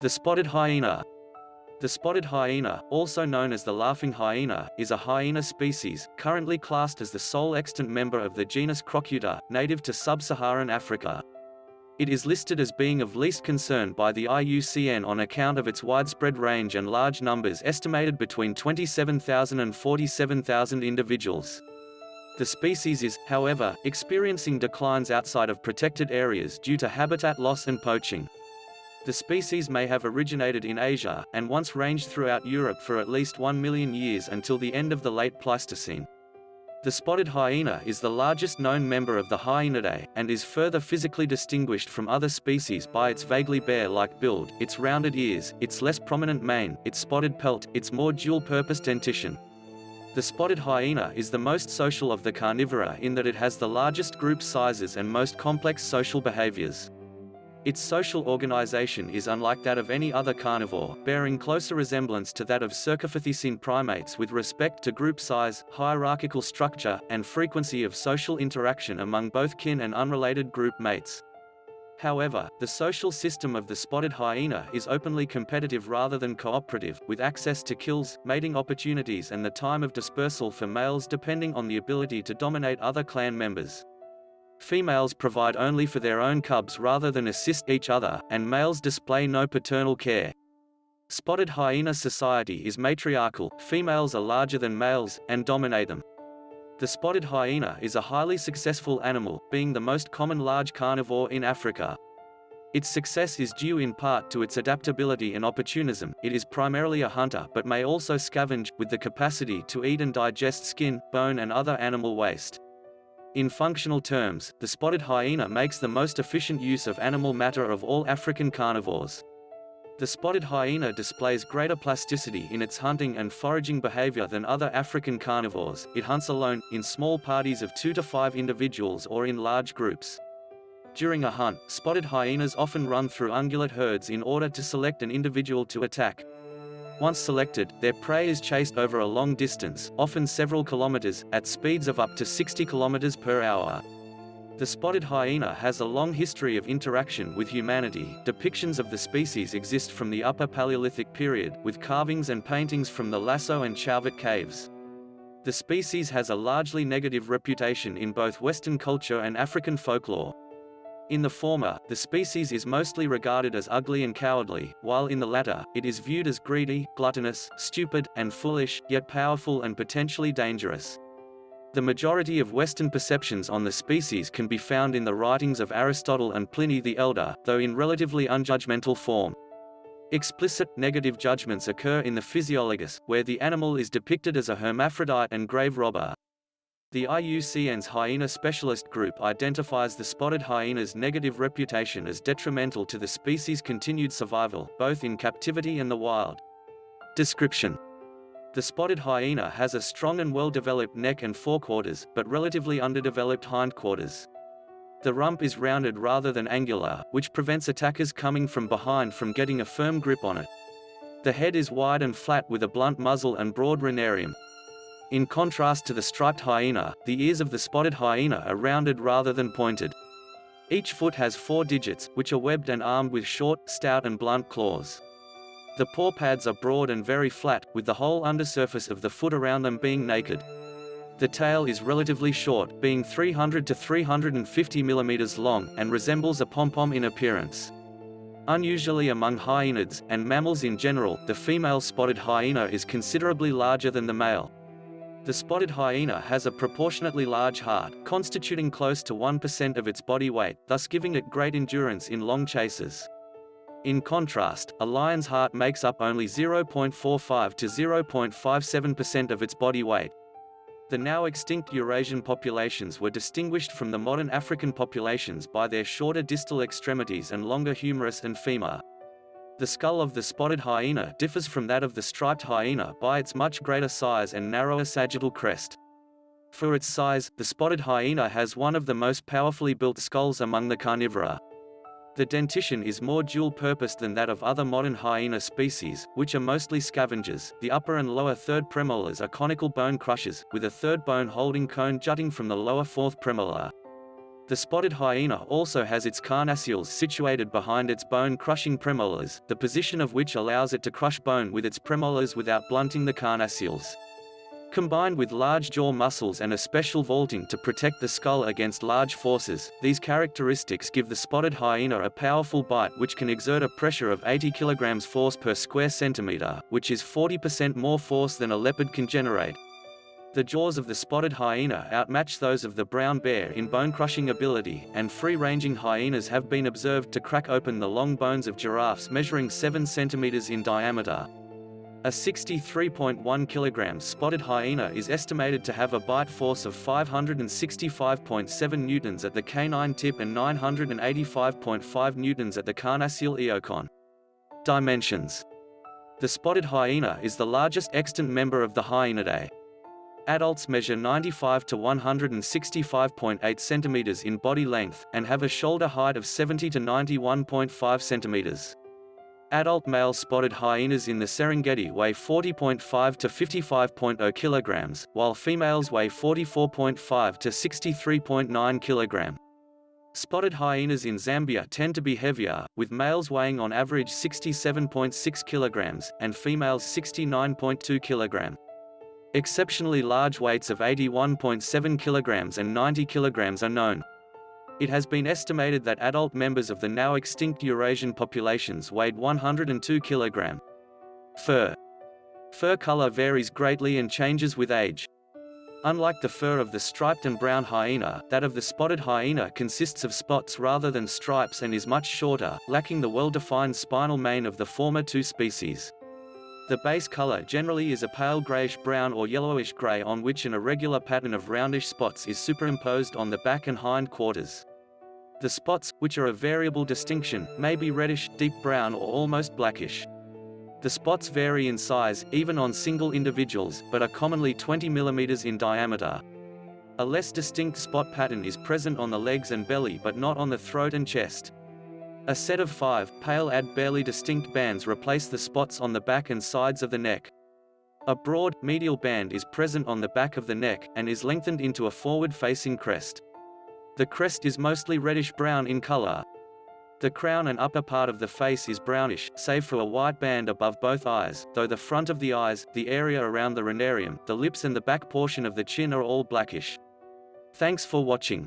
The spotted hyena. The spotted hyena, also known as the laughing hyena, is a hyena species, currently classed as the sole extant member of the genus Crocuta, native to sub-Saharan Africa. It is listed as being of least concern by the IUCN on account of its widespread range and large numbers estimated between 27,000 and 47,000 individuals. The species is, however, experiencing declines outside of protected areas due to habitat loss and poaching. The species may have originated in Asia, and once ranged throughout Europe for at least 1 million years until the end of the late Pleistocene. The spotted hyena is the largest known member of the Hyaenidae, and is further physically distinguished from other species by its vaguely bear-like build, its rounded ears, its less prominent mane, its spotted pelt, its more dual-purpose dentition. The spotted hyena is the most social of the carnivora in that it has the largest group sizes and most complex social behaviors. Its social organization is unlike that of any other carnivore, bearing closer resemblance to that of cercopithecine primates with respect to group size, hierarchical structure, and frequency of social interaction among both kin and unrelated group mates. However, the social system of the spotted hyena is openly competitive rather than cooperative, with access to kills, mating opportunities and the time of dispersal for males depending on the ability to dominate other clan members. Females provide only for their own cubs rather than assist each other, and males display no paternal care. Spotted hyena society is matriarchal, females are larger than males, and dominate them. The spotted hyena is a highly successful animal, being the most common large carnivore in Africa. Its success is due in part to its adaptability and opportunism, it is primarily a hunter but may also scavenge, with the capacity to eat and digest skin, bone and other animal waste. In functional terms, the spotted hyena makes the most efficient use of animal matter of all African carnivores. The spotted hyena displays greater plasticity in its hunting and foraging behavior than other African carnivores. It hunts alone, in small parties of two to five individuals or in large groups. During a hunt, spotted hyenas often run through ungulate herds in order to select an individual to attack. Once selected, their prey is chased over a long distance, often several kilometers, at speeds of up to 60 kilometers per hour. The spotted hyena has a long history of interaction with humanity. Depictions of the species exist from the Upper Paleolithic period, with carvings and paintings from the Lascaux and Chauvet caves. The species has a largely negative reputation in both Western culture and African folklore. In the former, the species is mostly regarded as ugly and cowardly, while in the latter, it is viewed as greedy, gluttonous, stupid, and foolish, yet powerful and potentially dangerous. The majority of Western perceptions on the species can be found in the writings of Aristotle and Pliny the Elder, though in relatively unjudgmental form. Explicit, negative judgments occur in the Physiologus, where the animal is depicted as a hermaphrodite and grave robber. The IUCN's hyena specialist group identifies the spotted hyena's negative reputation as detrimental to the species' continued survival, both in captivity and the wild. Description The spotted hyena has a strong and well-developed neck and forequarters, but relatively underdeveloped hindquarters. The rump is rounded rather than angular, which prevents attackers coming from behind from getting a firm grip on it. The head is wide and flat with a blunt muzzle and broad rhinarium. In contrast to the striped hyena, the ears of the spotted hyena are rounded rather than pointed. Each foot has four digits, which are webbed and armed with short, stout and blunt claws. The paw pads are broad and very flat, with the whole undersurface of the foot around them being naked. The tail is relatively short, being 300 to 350 mm long, and resembles a pom-pom in appearance. Unusually among hyenids, and mammals in general, the female spotted hyena is considerably larger than the male. The spotted hyena has a proportionately large heart, constituting close to 1% of its body weight, thus giving it great endurance in long chases. In contrast, a lion's heart makes up only 0.45 to 0.57% of its body weight. The now extinct Eurasian populations were distinguished from the modern African populations by their shorter distal extremities and longer humerus and femur. The skull of the spotted hyena differs from that of the striped hyena by its much greater size and narrower sagittal crest. For its size, the spotted hyena has one of the most powerfully built skulls among the carnivora. The dentition is more dual-purpose than that of other modern hyena species, which are mostly scavengers. The upper and lower third premolars are conical bone crushers, with a third bone holding cone jutting from the lower fourth premolar. The spotted hyena also has its carnassials situated behind its bone-crushing premolars, the position of which allows it to crush bone with its premolars without blunting the carnassials. Combined with large jaw muscles and a special vaulting to protect the skull against large forces, these characteristics give the spotted hyena a powerful bite which can exert a pressure of 80 kg force per square centimeter, which is 40% more force than a leopard can generate. The jaws of the spotted hyena outmatch those of the brown bear in bone-crushing ability, and free-ranging hyenas have been observed to crack open the long bones of giraffes measuring 7 centimeters in diameter. A 63.1 kg spotted hyena is estimated to have a bite force of 565.7 newtons at the canine tip and 985.5 newtons at the carnassial eocon. Dimensions The spotted hyena is the largest extant member of the Hyaenidae. Adults measure 95 to 165.8 centimeters in body length, and have a shoulder height of 70 to 91.5 centimeters. Adult male spotted hyenas in the Serengeti weigh 40.5 to 55.0 kilograms, while females weigh 44.5 to 63.9 kilogram. Spotted hyenas in Zambia tend to be heavier, with males weighing on average 67.6 kilograms, and females 69.2 kilogram. Exceptionally large weights of 81.7 kilograms and 90 kilograms are known. It has been estimated that adult members of the now extinct Eurasian populations weighed 102 kilogram. Fur. Fur color varies greatly and changes with age. Unlike the fur of the striped and brown hyena, that of the spotted hyena consists of spots rather than stripes and is much shorter, lacking the well-defined spinal mane of the former two species. The base color generally is a pale grayish-brown or yellowish-gray on which an irregular pattern of roundish spots is superimposed on the back and hind quarters. The spots, which are of variable distinction, may be reddish, deep brown or almost blackish. The spots vary in size, even on single individuals, but are commonly 20 mm in diameter. A less distinct spot pattern is present on the legs and belly but not on the throat and chest. A set of five, pale add barely distinct bands replace the spots on the back and sides of the neck. A broad, medial band is present on the back of the neck, and is lengthened into a forward-facing crest. The crest is mostly reddish-brown in color. The crown and upper part of the face is brownish, save for a white band above both eyes, though the front of the eyes, the area around the rhinarium, the lips and the back portion of the chin are all blackish. Thanks for watching.